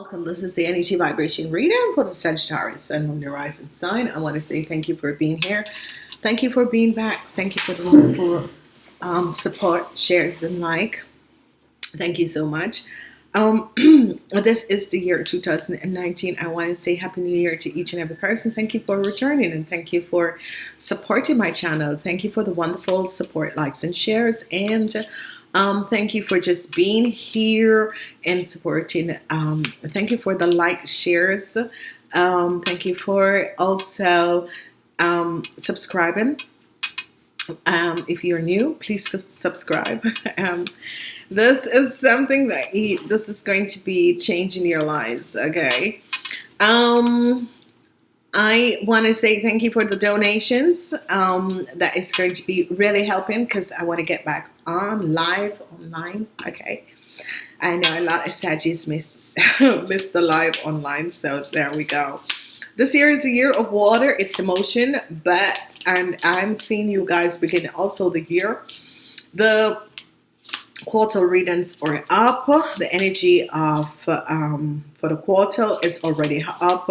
Welcome. This is the energy vibration reading for the Sagittarius and on the rising sign. I want to say thank you for being here. Thank you for being back. Thank you for the wonderful um, support, shares, and like. Thank you so much. Um, this is the year 2019. I want to say Happy New Year to each and every person. Thank you for returning and thank you for supporting my channel. Thank you for the wonderful support, likes, and shares. And um, thank you for just being here and supporting. Um, thank you for the like shares. Um, thank you for also um, subscribing. Um, if you're new, please subscribe. Um, this is something that he, this is going to be changing your lives. Okay. I want to say thank you for the donations. Um, that is going to be really helping because I want to get back on live online. Okay. I know a lot of Saggies miss, miss the live online. So there we go. This year is a year of water. It's emotion, but and I'm seeing you guys begin also the year. The quarter readings are up. The energy of um, for the quarter is already up.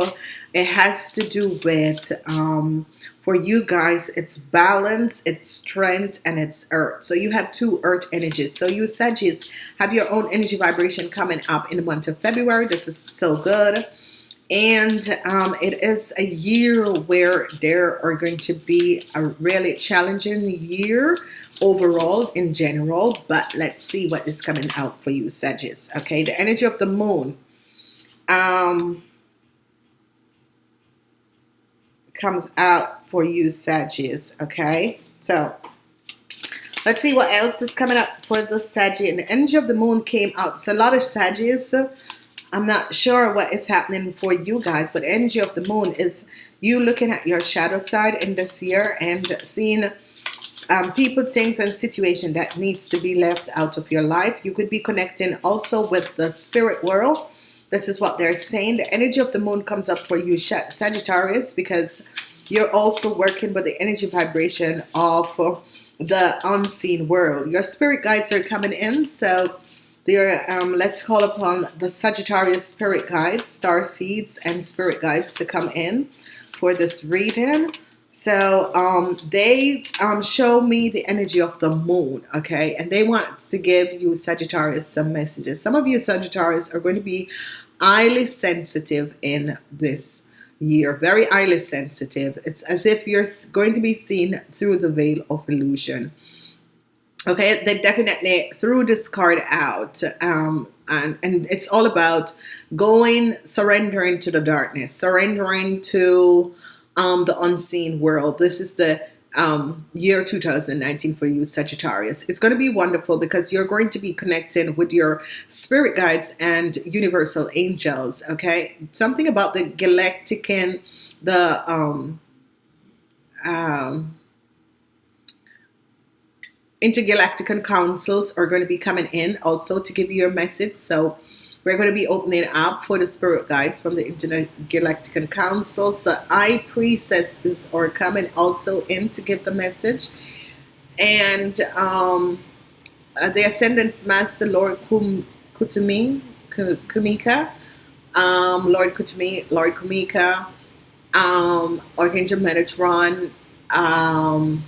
It has to do with um, for you guys it's balance it's strength and it's earth. So you have two earth energies. So you Sagittarius have your own energy vibration coming up in the month of February. This is so good. And um, it is a year where there are going to be a really challenging year overall in general but let's see what is coming out for you Sagittarius okay? The energy of the moon. Um, comes out for you Sagittarius okay? So let's see what else is coming up for the Sagittarius. And the energy of the moon came out. So a lot of Sagittarius. I'm not sure what is happening for you guys but energy of the moon is you looking at your shadow side in this year and seeing um, people things and situation that needs to be left out of your life. You could be connecting also with the spirit world this is what they're saying. The energy of the moon comes up for you, Sagittarius, because you're also working with the energy vibration of the unseen world. Your spirit guides are coming in, so they're, um, let's call upon the Sagittarius spirit guides, star seeds, and spirit guides to come in for this reading. So um, they um, show me the energy of the moon, okay? And they want to give you Sagittarius some messages. Some of you Sagittarius are going to be highly sensitive in this year, very highly sensitive. It's as if you're going to be seen through the veil of illusion. Okay, they definitely threw this card out. Um, and, and it's all about going, surrendering to the darkness, surrendering to um, the unseen world. This is the um, year 2019 for you Sagittarius. It's going to be wonderful because you're going to be connecting with your spirit guides and universal angels. Okay, something about the galactic and the um, um, intergalactic councils are going to be coming in also to give you a message. So we're going to be opening up for the spirit guides from the Intergalactic Councils. The High Priestesses are coming also in to give the message. And um, uh, the Ascendance Master, Lord Kum, Kumika, um, Lord Kuthumi, Lord Kumika, um, Archangel Metatron, um,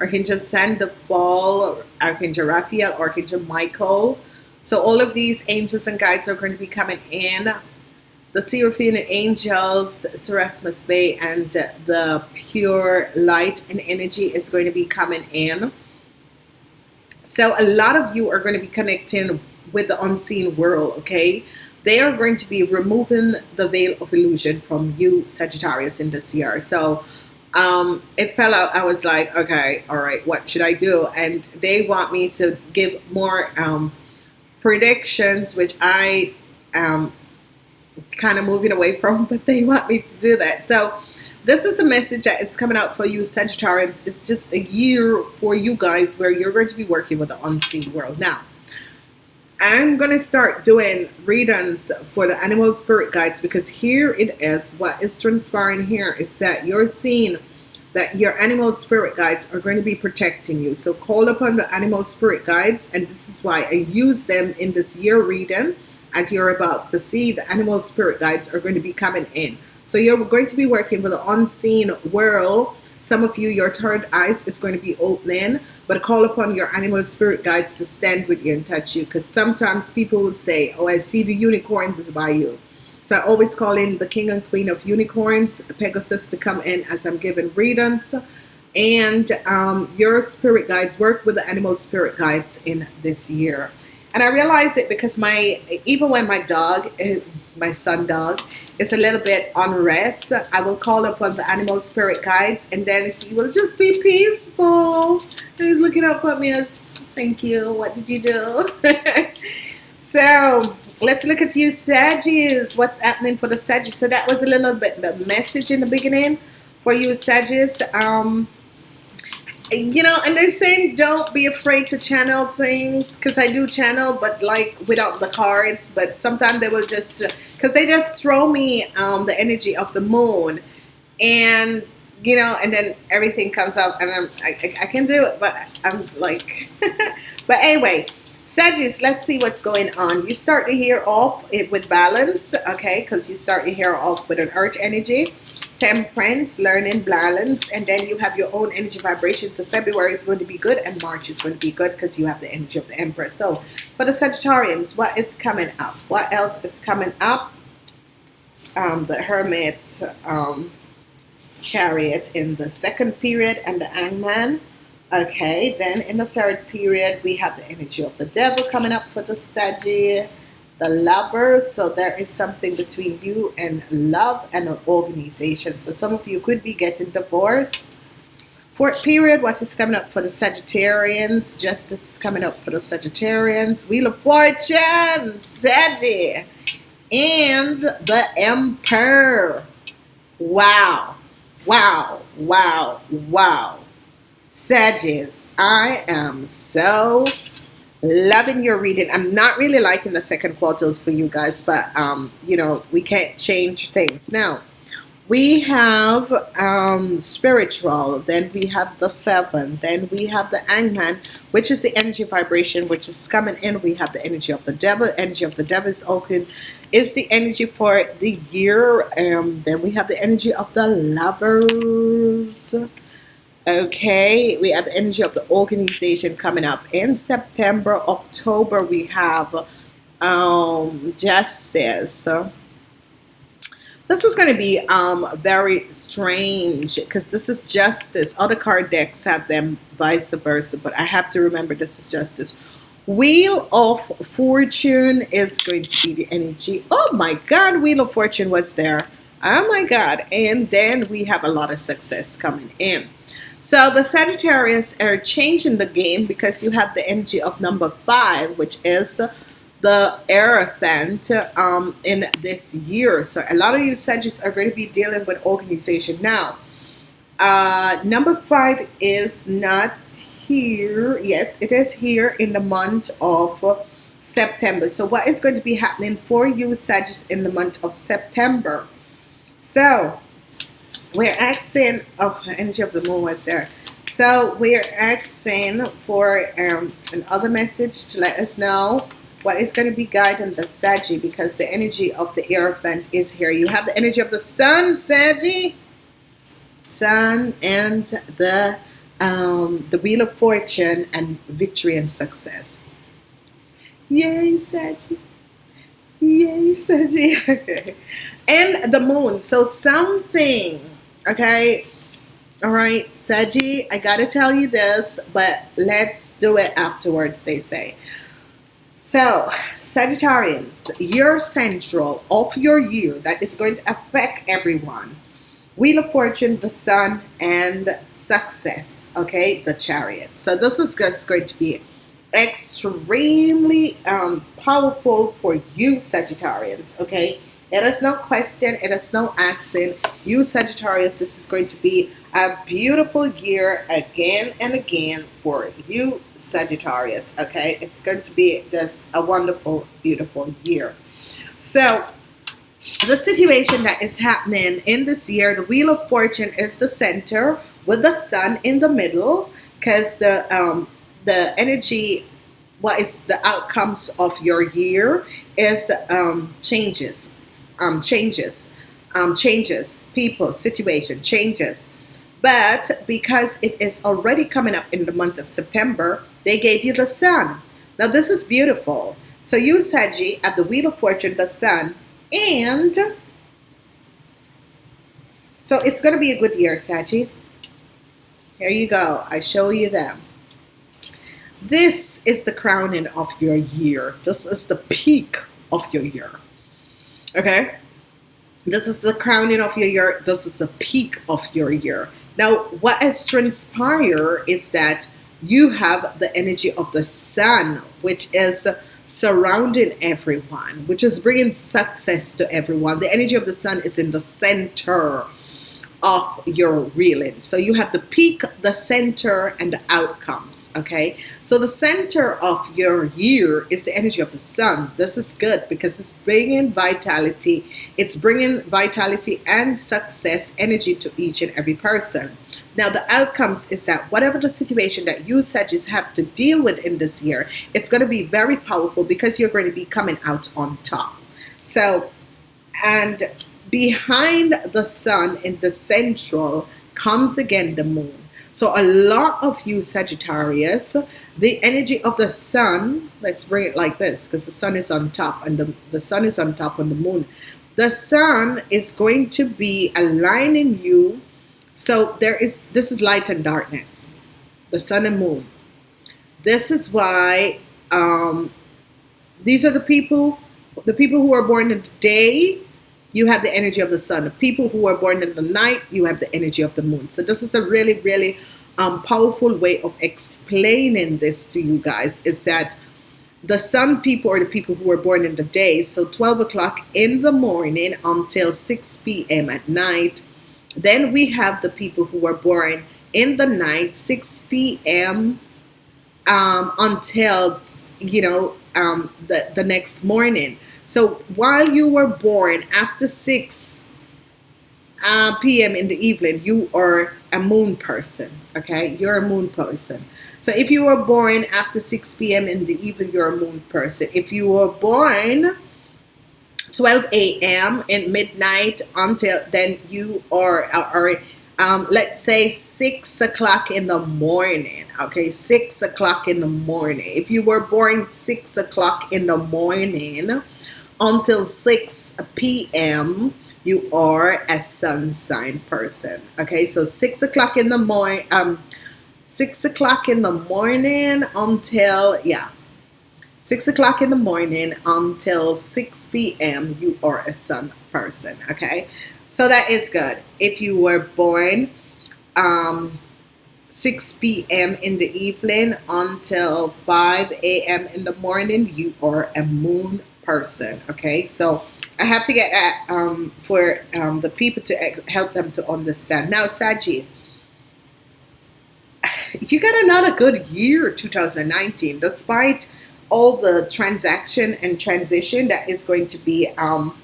Archangel Sandalphon, Archangel Raphael, Archangel Michael, so all of these angels and guides are going to be coming in. The Seraphim angels, Serapis Bey, and the pure light and energy is going to be coming in. So a lot of you are going to be connecting with the unseen world, okay? They are going to be removing the veil of illusion from you, Sagittarius, in this year. So um, it fell out. I was like, okay, all right, what should I do? And they want me to give more um, predictions, which I am kind of moving away from, but they want me to do that. So this is a message that is coming out for you, Sagittarians. It's just a year for you guys where you're going to be working with the unseen world. Now, I'm going to start doing readings for the animal spirit guides because here it is. What is transpiring here is that you're seeing that your animal spirit guides are going to be protecting you. So call upon the animal spirit guides, and this is why I use them in this year reading. As you're about to see, the animal spirit guides are going to be coming in. So you're going to be working with the unseen world. Some of you, your third eyes is going to be opening, but call upon your animal spirit guides to stand with you and touch you. Because sometimes people will say, oh, I see the unicorns by you. So I always call in the king and queen of unicorns, Pegasus, to come in as I'm giving readings. And um, your spirit guides work with the animal spirit guides in this year. And I realize it because my, even when my dog, eh, my son dog, is a little bit unrest, I will call upon the animal spirit guides and then he will just be peaceful. He's looking up at me as, thank you, what did you do? so let's look at you Sagittarius. What's happening for the Sagittarius? So that was a little bit the message in the beginning for you Sagittarius. Um, you know, and they're saying don't be afraid to channel things because I do channel, but like without the cards. But sometimes they will just because they just throw me um, the energy of the moon, and you know, and then everything comes out, and I'm I, I can do it, but I'm like, but anyway. Sagittarius, let's see what's going on. You start to hear off it with balance, okay, because you start to hear off with an earth energy temperance, learning, balance, and then you have your own energy vibration. So February is going to be good and March is going to be good because you have the energy of the Empress. So for the Sagittarians, what is coming up? What else is coming up? Um, the Hermit um, Chariot in the second period and the Hangman. Okay, then in the third period, we have the energy of the devil coming up for the Sagittarius the lover. So there is something between you and love and an organization. So some of you could be getting divorced. Fourth period what is coming up for the Sagittarians? Justice is coming up for the Sagittarians. Wheel of fortune Sagittarius and the emperor. Wow wow wow wow Sagittarius I am so loving your reading. I'm not really liking the second quarters for you guys but um you know we can't change things. Now we have um spiritual then we have the seven then we have the Angman, which is the energy vibration which is coming in. We have the energy of the devil energy of the devil is open. Is the energy for the year um then we have the energy of the lovers Okay, we have energy of the organization coming up in September, October. We have um, justice. This is going to be um, very strange because this is justice. Other card decks have them vice versa, but I have to remember this is justice. Wheel of Fortune is going to be the energy. Oh my God, Wheel of Fortune was there. Oh my God. And then we have a lot of success coming in. So the Sagittarius are changing the game because you have the energy of number five, which is the Hierophant um, in this year. So a lot of you Sagittarius are going to be dealing with organization now. Uh, number five is not here. Yes, it is here in the month of September. So what is going to be happening for you Sagittarius in the month of September? So we're asking, oh, energy of the moon was there. So we're asking for um, another message to let us know what is going to be guiding the Saggy because the energy of the Hierophant is here. You have the energy of the Sun, Saggy, Sun, and the um, the Wheel of Fortune and victory and success. Yay, Saggy. Yay, Saggy. and the moon. So something Okay. All right, Seji, I got to tell you this, but let's do it afterwards, they say. So, Sagittarians, your central of your year that is going to affect everyone. Wheel of Fortune, the Sun, and Success, okay, the Chariot. So this is just going to be extremely um, powerful for you Sagittarians, okay? It is no question, it is no accent. You Sagittarius, this is going to be a beautiful year again and again for you Sagittarius, okay? It's going to be just a wonderful, beautiful year. So, the situation that is happening in this year, the Wheel of Fortune is the center with the sun in the middle because the um, the energy what is the outcomes of your year is um, changes um, changes, um, changes, people, situation, changes. But because it is already coming up in the month of September, they gave you the sun. Now this is beautiful. So you, Saggy, at the Wheel of Fortune, the sun, and so it's going to be a good year, Saggy. Here you go. I show you them. This is the crowning of your year. This is the peak of your year. Okay? This is the crowning of your year. This is the peak of your year. Now, what has transpired is that you have the energy of the sun, which is surrounding everyone, which is bringing success to everyone. The energy of the sun is in the center of your reeling. So you have the peak, the center, and the outcomes. Okay. So the center of your year is the energy of the sun. This is good because it's bringing vitality. It's bringing vitality and success energy to each and every person. Now, the outcomes is that whatever the situation that you Sagittarius have to deal with in this year, it's going to be very powerful because you're going to be coming out on top. So, and behind the sun in the central comes again the moon. So a lot of you Sagittarius, the energy of the sun, let's bring it like this because the sun is on top and the, the sun is on top on the moon. The sun is going to be aligning you. So there is this is light and darkness, the sun and moon. This is why um, these are the people, the people who are born in the day you have the energy of the sun. People who are born in the night, you have the energy of the moon. So this is a really, really um, powerful way of explaining this to you guys is that the sun people are the people who were born in the day. So 12 o'clock in the morning until 6 p.m. at night. Then we have the people who were born in the night, 6 p.m. Um, until, you know, um, the, the next morning. So while you were born after 6 uh, p.m. in the evening, you are a moon person. Okay, you're a moon person. So if you were born after 6 p.m. in the evening, you're a moon person. If you were born 12 a.m. in midnight until then, you are, are um, let's say 6 o'clock in the morning. Okay, 6 o'clock in the morning. If you were born 6 o'clock in the morning, until 6 p.m. you are a sun sign person. Okay, so 6 o'clock in the morning, um, 6 o'clock in the morning until, yeah, 6 o'clock in the morning until 6 p.m. you are a sun person. Okay, so that is good. If you were born um, 6 p.m. in the evening until 5 a.m. in the morning, you are a moon person. Okay, so I have to get at um, for um, the people to help them to understand. Now, Saji, you got another good year, 2019, despite all the transaction and transition that is going to be um,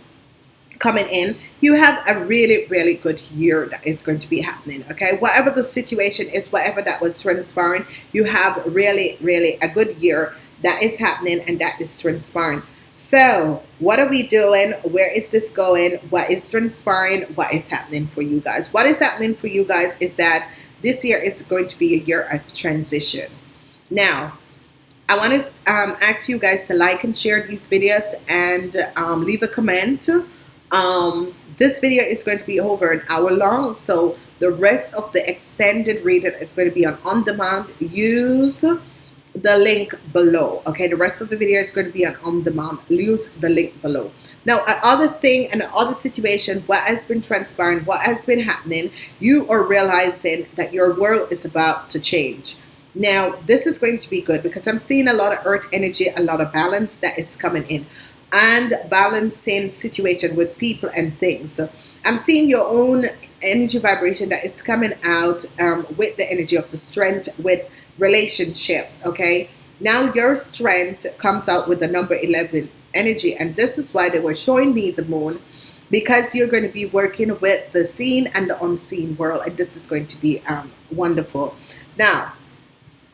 coming in. You have a really, really good year that is going to be happening. Okay, whatever the situation is, whatever that was transpiring, you have really, really a good year that is happening and that is transpiring. So, what are we doing? Where is this going? What is transpiring? What is happening for you guys? What is happening for you guys is that this year is going to be a year of transition. Now, I want to um, ask you guys to like and share these videos and um, leave a comment. Um, this video is going to be over an hour long, so the rest of the extended reading is going to be on on demand. Use the link below. Okay, the rest of the video is going to be on on demand. Use the link below. Now, another thing and another situation, what has been transpiring, what has been happening, you are realizing that your world is about to change. Now, this is going to be good because I'm seeing a lot of earth energy, a lot of balance that is coming in. and balancing situation with people and things. I'm seeing your own energy vibration that is coming out um, with the energy of the strength with relationships. Okay, now your strength comes out with the number 11 energy, and this is why they were showing me the moon because you're going to be working with the seen and the unseen world, and this is going to be um, wonderful. Now,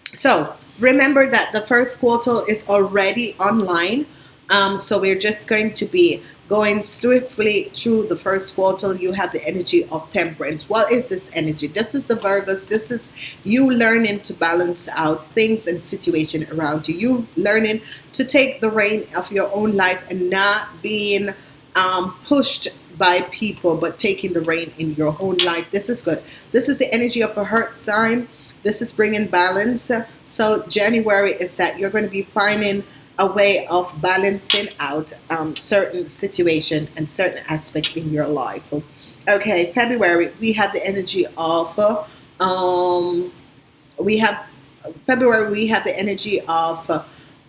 so remember that the first quarter is already online. Um, so we're just going to be going swiftly through the first quarter. You have the energy of temperance. What is this energy? This is the Virgos. This is you learning to balance out things and situation around you. You learning to take the reign of your own life and not being um, pushed by people, but taking the reign in your own life. This is good. This is the energy of a heart sign. This is bringing balance. So January is that you're going to be finding a way of balancing out um, certain situation and certain aspect in your life. Okay, February we have the energy of um, we have February we have the energy of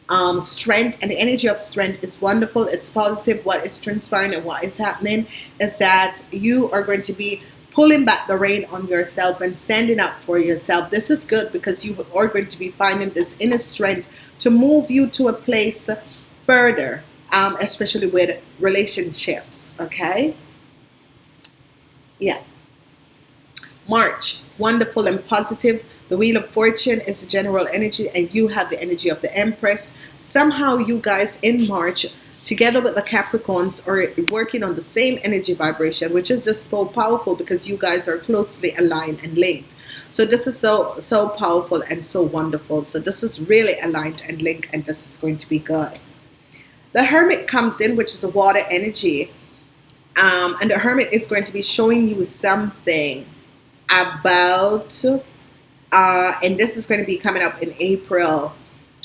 um, strength and the energy of strength is wonderful. It's positive. What is transpiring and what is happening is that you are going to be pulling back the rein on yourself and standing up for yourself. This is good because you are going to be finding this inner strength to move you to a place further, um, especially with relationships. Okay. Yeah. March, wonderful and positive. The Wheel of Fortune is the general energy, and you have the energy of the Empress. Somehow, you guys in March together with the Capricorns are working on the same energy vibration, which is just so powerful because you guys are closely aligned and linked. So this is so so powerful and so wonderful. So this is really aligned and linked, and this is going to be good. The Hermit comes in, which is a water energy, um, and the Hermit is going to be showing you something about, uh, and this is going to be coming up in April,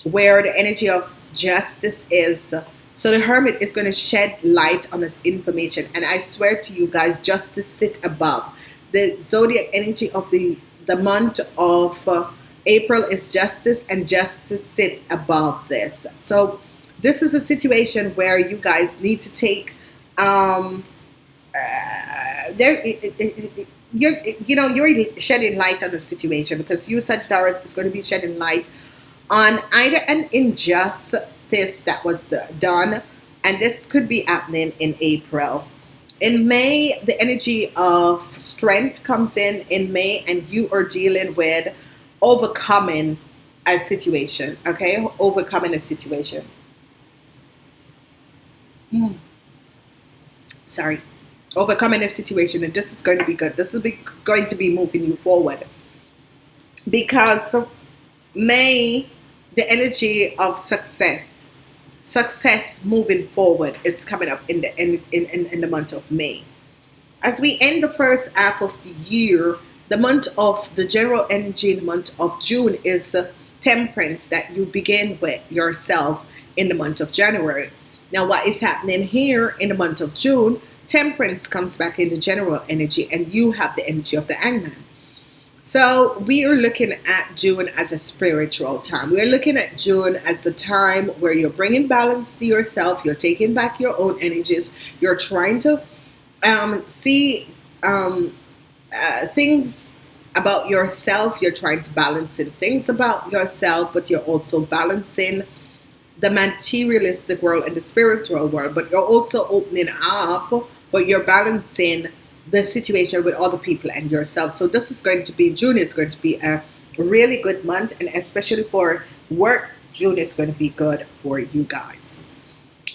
where the energy of justice is so the hermit is going to shed light on this information. And I swear to you guys, just to sit above. The zodiac energy of the, the month of uh, April is justice and justice sit above this. So this is a situation where you guys need to take um, uh, there you're you know you're shedding light on the situation because you Sagittarius is going to be shedding light on either an unjust this that was the, done, and this could be happening in April. In May, the energy of strength comes in in May, and you are dealing with overcoming a situation, okay? Overcoming a situation. Mm. Sorry. Overcoming a situation, and this is going to be good. This is be going to be moving you forward. Because May the energy of success. Success moving forward is coming up in the in, in, in the month of May. As we end the first half of the year the month of the general energy in the month of June is temperance that you begin with yourself in the month of January. Now what is happening here in the month of June temperance comes back into general energy and you have the energy of the hangman so we are looking at June as a spiritual time. We're looking at June as the time where you're bringing balance to yourself. You're taking back your own energies. You're trying to um, see um, uh, things about yourself. You're trying to balance in things about yourself, but you're also balancing the materialistic world and the spiritual world. But you're also opening up, but you're balancing the situation with other people and yourself. So this is going to be, June is going to be a really good month and especially for work, June is going to be good for you guys.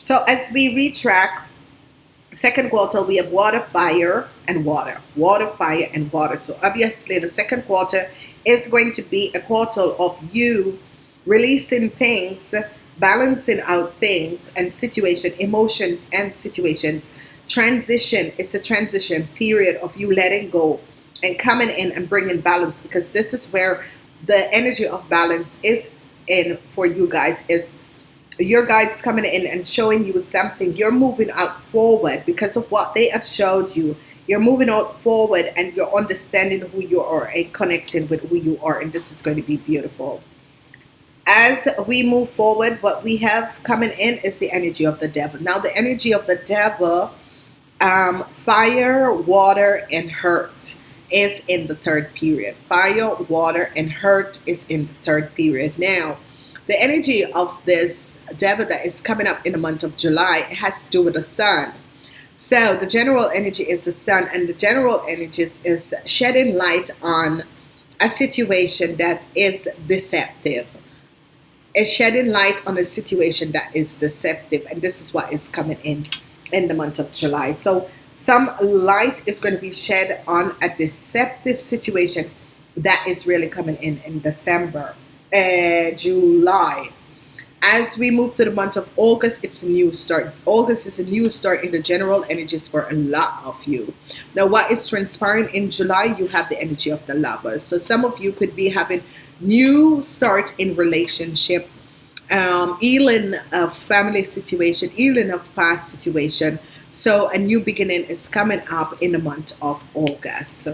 So as we retrack, second quarter, we have water, fire, and water. Water, fire, and water. So obviously the second quarter is going to be a quarter of you releasing things, balancing out things and situation, emotions and situations transition. It's a transition period of you letting go and coming in and bringing balance because this is where the energy of balance is in for you guys is your guides coming in and showing you something. You're moving out forward because of what they have showed you. You're moving out forward and you're understanding who you are and connecting with who you are and this is going to be beautiful. As we move forward, what we have coming in is the energy of the devil. Now, the energy of the devil, um, fire, water, and hurt is in the third period. Fire, water, and hurt is in the third period. Now, the energy of this devil that is coming up in the month of July it has to do with the sun. So the general energy is the sun, and the general energy is shedding light on a situation that is deceptive. It's shedding light on a situation that is deceptive, and this is what is coming in in the month of July. So some light is going to be shed on a deceptive situation that is really coming in in December, uh, July. As we move to the month of August, it's a new start. August is a new start in the general energies for a lot of you. Now, what is transpiring in July? You have the energy of the lovers. So some of you could be having new start in relationship, um, healing of family situation, healing of past situation. So a new beginning is coming up in the month of August.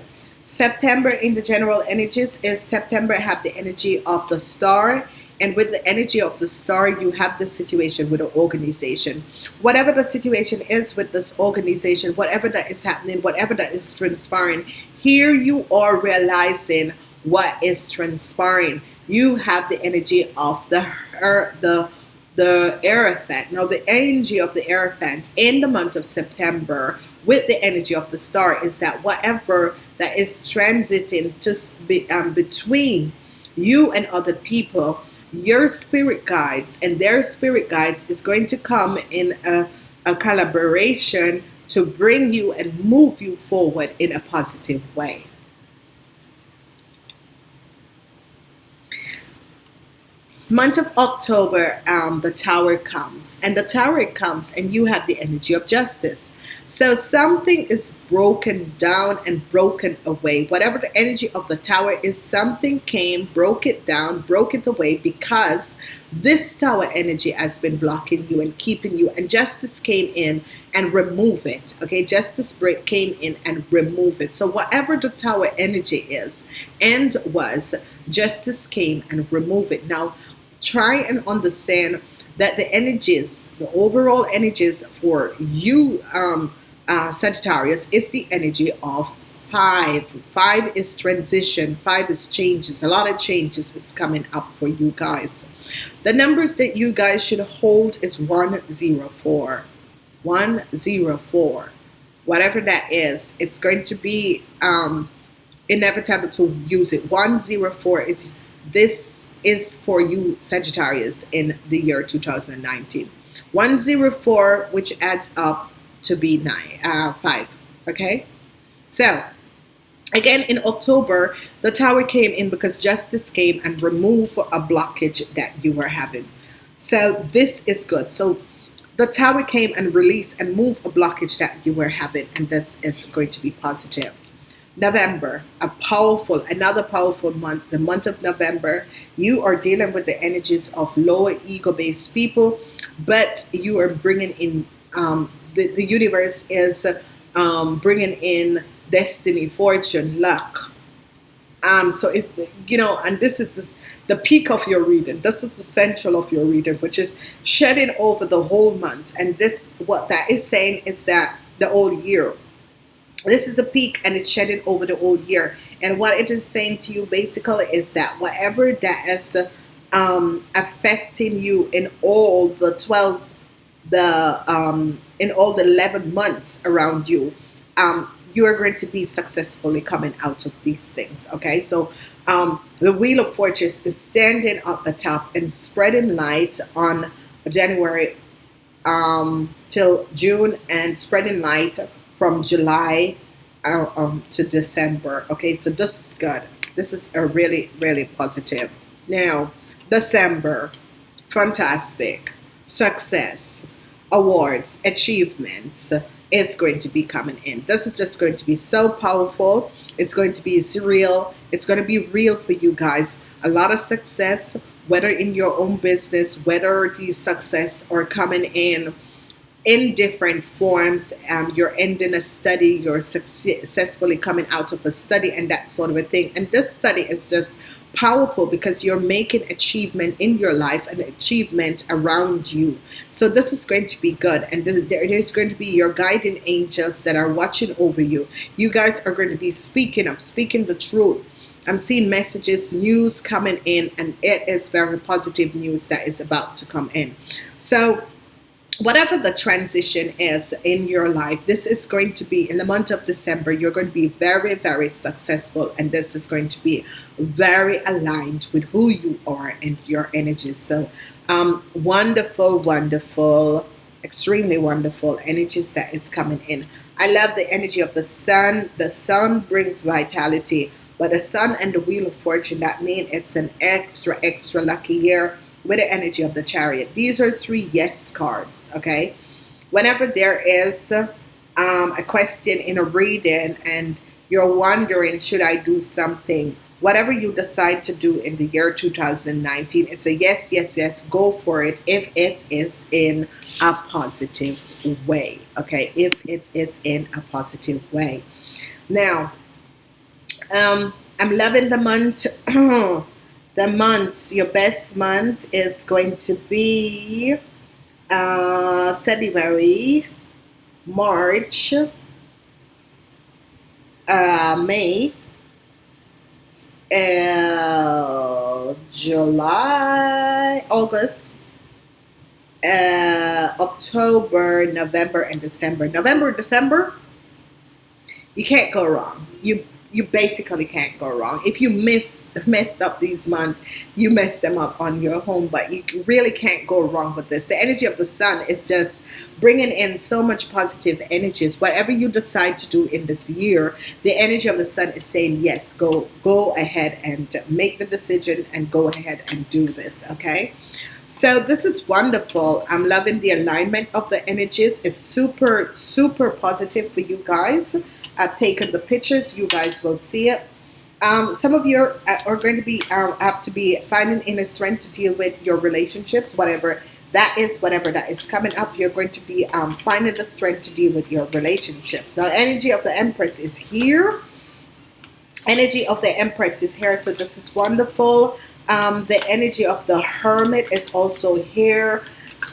September in the general energies is September have the energy of the star and with the energy of the star you have the situation with the organization whatever the situation is with this organization whatever that is happening whatever that is transpiring here you are realizing what is transpiring you have the energy of the her, the the Hierophant. Now, the energy of the Hierophant in the month of September with the energy of the star is that whatever that is transiting to be, um, between you and other people, your spirit guides and their spirit guides is going to come in a, a collaboration to bring you and move you forward in a positive way. Month of October, um, the tower comes, and the tower comes, and you have the energy of justice. So something is broken down and broken away. Whatever the energy of the tower is, something came, broke it down, broke it away because this tower energy has been blocking you and keeping you. And justice came in and remove it. Okay, justice break came in and remove it. So whatever the tower energy is and was, justice came and remove it. Now try and understand that the energies, the overall energies for you, um, uh, Sagittarius, is the energy of five. Five is transition, five is changes. A lot of changes is coming up for you guys. The numbers that you guys should hold is 104. 104. Whatever that is, it's going to be um, inevitable to use it. 104 is this is for you Sagittarius in the year 2019. 104, which adds up to be nine, uh, 5. Okay? So, again in October, the tower came in because justice came and removed a blockage that you were having. So, this is good. So, the tower came and released and moved a blockage that you were having, and this is going to be positive. November, a powerful, another powerful month, the month of November. You are dealing with the energies of lower ego based people, but you are bringing in, um, the, the universe is um, bringing in destiny, fortune, luck. Um, so, if you know, and this is this, the peak of your reading. This is the central of your reading, which is shedding over the whole month. And this, what that is saying is that the whole year this is a peak and it's shedding over the whole year. And what it is saying to you basically is that whatever that is um, affecting you in all the 12, the um, in all the 11 months around you, um, you are going to be successfully coming out of these things. Okay, so um, the Wheel of Fortune is standing at the top and spreading light on January um, till June and spreading light from July uh, um, to December. Okay, so this is good. This is a really, really positive. Now, December, fantastic, success, awards, achievements is going to be coming in. This is just going to be so powerful. It's going to be surreal. It's going to be real for you guys. A lot of success, whether in your own business, whether these success are coming in in different forms. Um, you're ending a study, you're successfully coming out of a study, and that sort of a thing. And this study is just powerful because you're making achievement in your life and achievement around you. So this is going to be good. And there's going to be your guiding angels that are watching over you. You guys are going to be speaking up, speaking the truth. I'm seeing messages, news coming in, and it is very positive news that is about to come in. So whatever the transition is in your life, this is going to be in the month of December, you're going to be very, very successful. And this is going to be very aligned with who you are and your energies. So, um, wonderful, wonderful, extremely wonderful energies that is coming in. I love the energy of the sun. The sun brings vitality, but the sun and the wheel of fortune, that means it's an extra, extra lucky year with the energy of the chariot. These are three yes cards, okay? Whenever there is um, a question in a reading and you're wondering, should I do something? Whatever you decide to do in the year 2019, it's a yes, yes, yes, go for it if it is in a positive way, okay? If it is in a positive way. Now, um, I'm loving the month the months, your best month is going to be uh, February, March, uh, May, uh, July, August, uh, October, November, and December. November, December, you can't go wrong. You you basically can't go wrong. If you miss messed up these months, you mess them up on your home, but you really can't go wrong with this. The energy of the sun is just bringing in so much positive energies. Whatever you decide to do in this year, the energy of the sun is saying yes. Go go ahead and make the decision and go ahead and do this. Okay. So this is wonderful. I'm loving the alignment of the energies. It's super, super positive for you guys. I've taken the pictures. You guys will see it. Um, some of you are, are going to be um, have to be finding inner strength to deal with your relationships, whatever that is, whatever that is coming up. You're going to be um, finding the strength to deal with your relationships. Now, energy of the Empress is here. Energy of the Empress is here, so this is wonderful. Um, the energy of the Hermit is also here.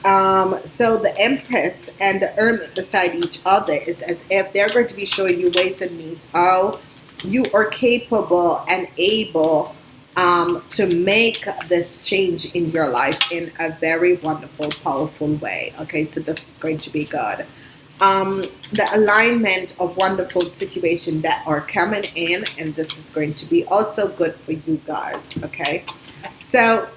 Um, so the Empress and the Hermit beside each other is as if they're going to be showing you ways and means how you are capable and able um, to make this change in your life in a very wonderful, powerful way. Okay, so this is going to be good. Um, the alignment of wonderful situations that are coming in, and this is going to be also good for you guys. Okay, so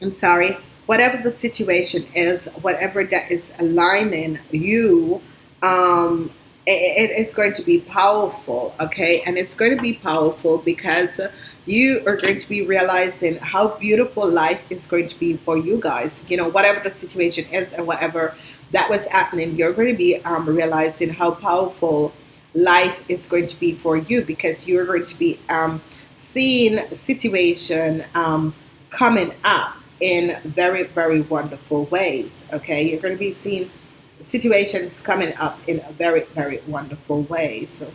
I'm sorry whatever the situation is, whatever that is aligning you, um, it, it is going to be powerful, okay? And it's going to be powerful because you are going to be realizing how beautiful life is going to be for you guys. You know, whatever the situation is and whatever that was happening, you're going to be um, realizing how powerful life is going to be for you because you're going to be um, seeing situation um, coming up in very, very wonderful ways. Okay, you're going to be seeing situations coming up in a very, very wonderful way. So,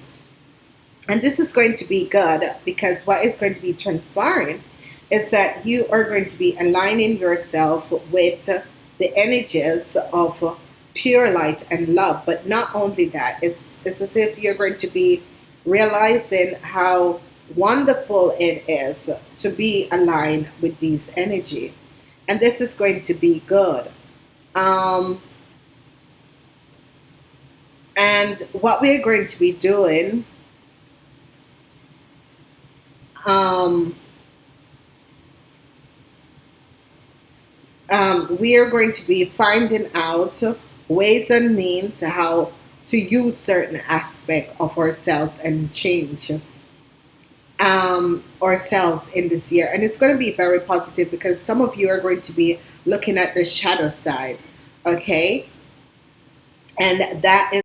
and this is going to be good because what is going to be transpiring is that you are going to be aligning yourself with the energies of pure light and love. But not only that, it's, it's as if you're going to be realizing how wonderful it is to be aligned with these energy and this is going to be good. Um, and what we're going to be doing um, um, we are going to be finding out ways and means how to use certain aspect of ourselves and change um, ourselves in this year. And it's going to be very positive because some of you are going to be looking at the shadow side, okay? And that is